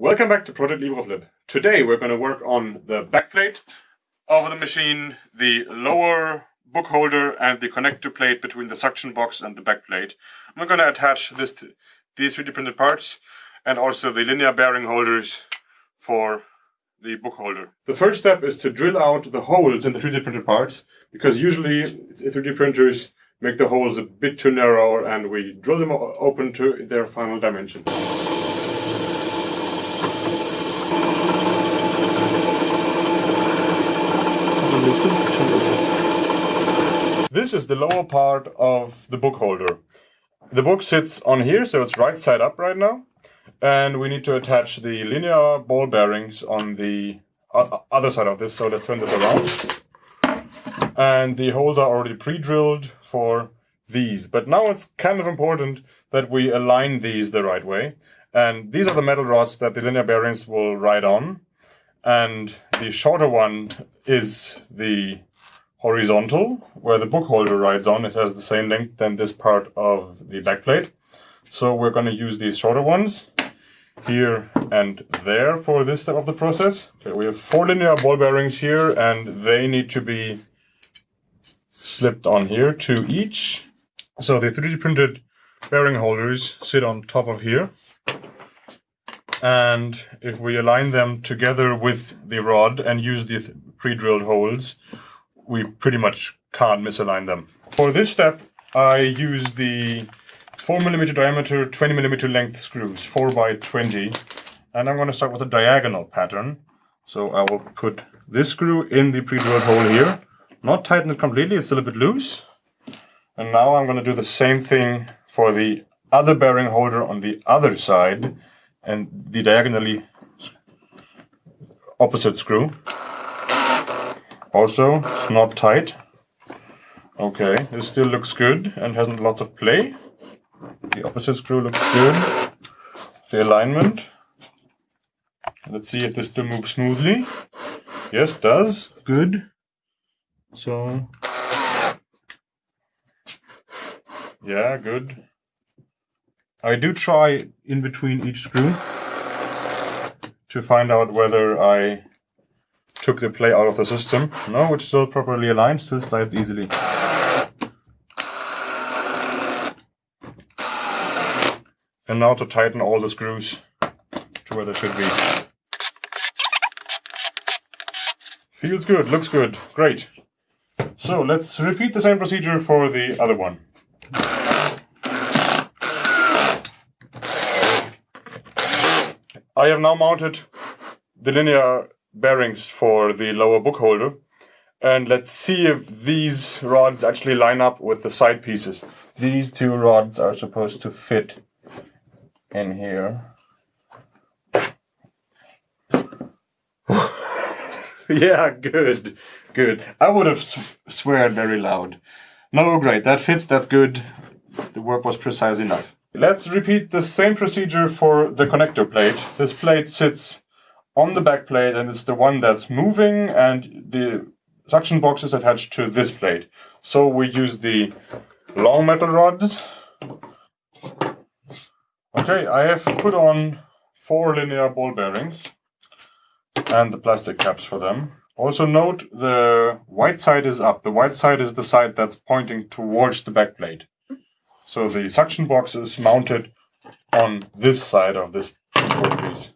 Welcome back to Project LibreFlip. Today we're going to work on the backplate of the machine, the lower book holder and the connector plate between the suction box and the backplate. I'm going to attach this to these 3D printed parts and also the linear bearing holders for the book holder. The first step is to drill out the holes in the 3D printed parts because usually 3D printers make the holes a bit too narrow and we drill them open to their final dimensions. This is the lower part of the book holder. The book sits on here, so it's right side up right now. And we need to attach the linear ball bearings on the other side of this. So let's turn this around. And the holes are already pre-drilled for these. But now it's kind of important that we align these the right way. And these are the metal rods that the linear bearings will ride on. And the shorter one is the horizontal, where the book holder rides on. It has the same length than this part of the backplate. So we're going to use these shorter ones here and there for this step of the process. Okay, we have four linear ball bearings here and they need to be slipped on here, two each. So the 3D printed bearing holders sit on top of here. And if we align them together with the rod and use the pre-drilled holes, we pretty much can't misalign them. For this step, I use the 4 millimeter diameter, 20 millimeter length screws, 4 by 20. And I'm going to start with a diagonal pattern. So I will put this screw in the pre-drilled hole here. Not tighten it completely, it's a bit loose. And now I'm going to do the same thing for the other bearing holder on the other side and the diagonally opposite screw. Also, it's not tight. Okay, this still looks good and hasn't lots of play. The opposite screw looks good. The alignment. Let's see if this still moves smoothly. Yes, does. Good. So, yeah, good. I do try in between each screw to find out whether I took the play out of the system. No, it's still properly aligned, still slides easily. And now to tighten all the screws to where they should be. Feels good, looks good, great. So let's repeat the same procedure for the other one. I have now mounted the linear bearings for the lower book holder. And let's see if these rods actually line up with the side pieces. These two rods are supposed to fit in here. yeah, good, good. I would have sw sweared very loud. No, great, that fits, that's good. The work was precise enough. Let's repeat the same procedure for the connector plate. This plate sits on the back plate and it's the one that's moving and the suction box is attached to this plate. So we use the long metal rods. Okay, I have put on four linear ball bearings and the plastic caps for them. Also note the white side is up. The white side is the side that's pointing towards the back plate. So the suction box is mounted on this side of this piece.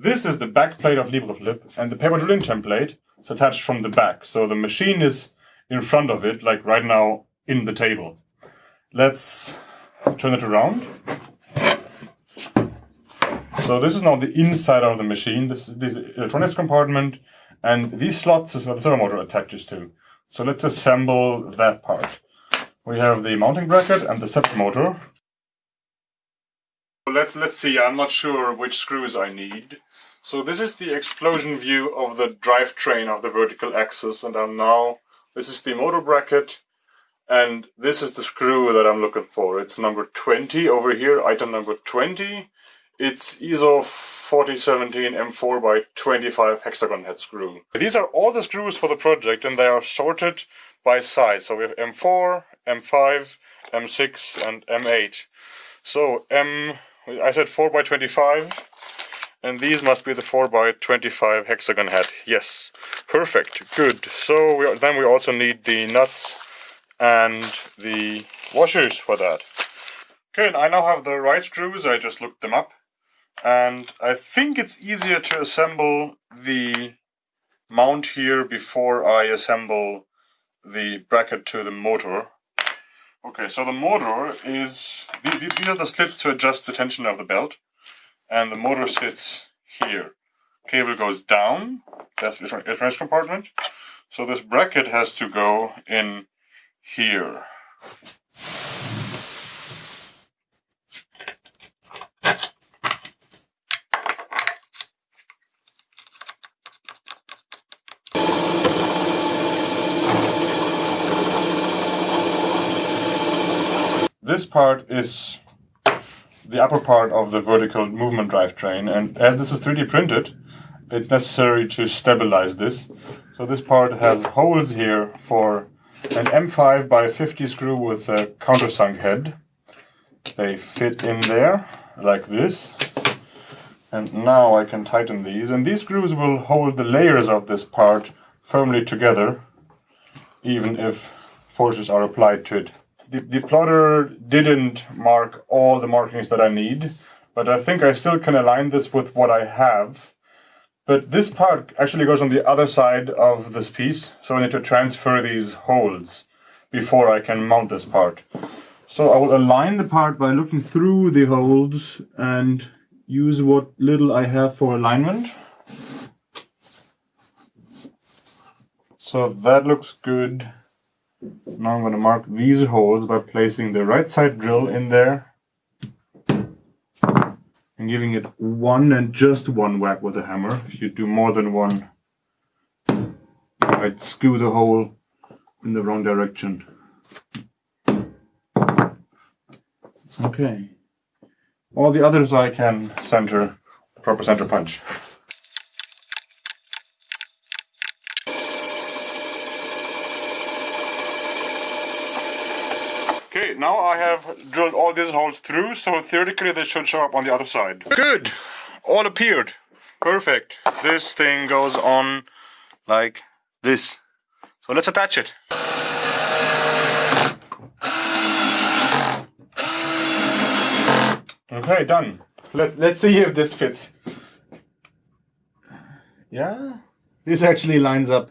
This is the back plate of LibreFlip, and the paper drilling template is attached from the back. So the machine is in front of it, like right now in the table. Let's turn it around. So this is now the inside of the machine. This is the electronics compartment, and these slots is where the servo motor attaches to. So let's assemble that part. We have the mounting bracket and the step motor. Let's let's see. I'm not sure which screws I need. So this is the explosion view of the drivetrain of the vertical axis and I'm now, this is the motor bracket and this is the screw that I'm looking for. It's number 20 over here, item number 20. It's ISO 4017 M4 by 25 hexagon head screw. These are all the screws for the project and they are sorted by size. So we have M4, M5, M6 and M8. So M, I said 4 by 25 and these must be the 4 by 25 hexagon head. Yes, perfect, good. So we, then we also need the nuts and the washers for that. Okay, and I now have the right screws, I just looked them up. And I think it's easier to assemble the mount here before I assemble the bracket to the motor. Okay, so the motor is, these are the slips to adjust the tension of the belt. And the motor sits here. Cable goes down, that's the transfer compartment. So this bracket has to go in here. This part is the upper part of the vertical movement drivetrain and as this is 3D printed it's necessary to stabilize this. So this part has holes here for an M5 by 50 screw with a countersunk head. They fit in there like this. And now I can tighten these. And these screws will hold the layers of this part firmly together, even if forces are applied to it. The, the plotter didn't mark all the markings that I need, but I think I still can align this with what I have. But this part actually goes on the other side of this piece, so I need to transfer these holes before I can mount this part. So I will align the part by looking through the holes and use what little I have for alignment. So that looks good. Now I'm going to mark these holes by placing the right side drill in there and giving it one and just one whack with a hammer. If you do more than one, you might skew the hole in the wrong direction. Okay. All the others I can center, proper center punch. Okay, now I have drilled all these holes through, so theoretically they should show up on the other side. Good! All appeared. Perfect. This thing goes on like this. So let's attach it. Okay, done. Let, let's see if this fits. Yeah, this actually lines up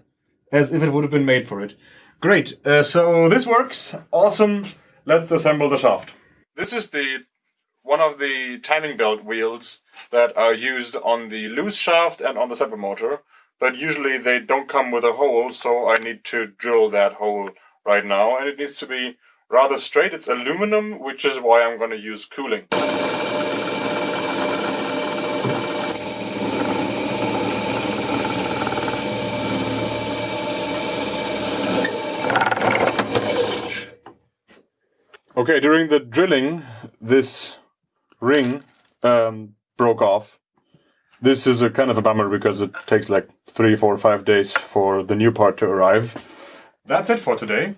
as if it would have been made for it. Great, uh, so this works. Awesome. Let's assemble the shaft. This is the one of the timing belt wheels that are used on the loose shaft and on the stepper motor, but usually they don't come with a hole, so I need to drill that hole right now, and it needs to be rather straight. It's aluminum, which is why I'm going to use cooling. Okay, during the drilling, this ring um, broke off. This is a kind of a bummer because it takes like three, four, five days for the new part to arrive. That's it for today.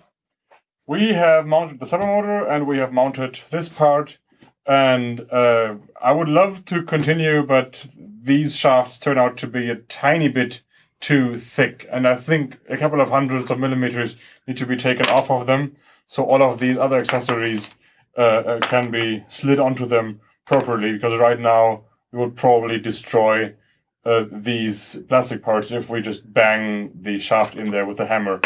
We have mounted the servo motor and we have mounted this part. And uh, I would love to continue, but these shafts turn out to be a tiny bit too thick. And I think a couple of hundreds of millimeters need to be taken off of them. So all of these other accessories uh, uh, can be slid onto them properly because right now we would probably destroy uh, these plastic parts if we just bang the shaft in there with a hammer.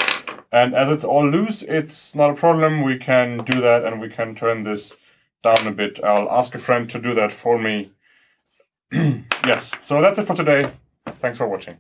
And as it's all loose, it's not a problem. We can do that and we can turn this down a bit. I'll ask a friend to do that for me. yes, so that's it for today. Thanks for watching.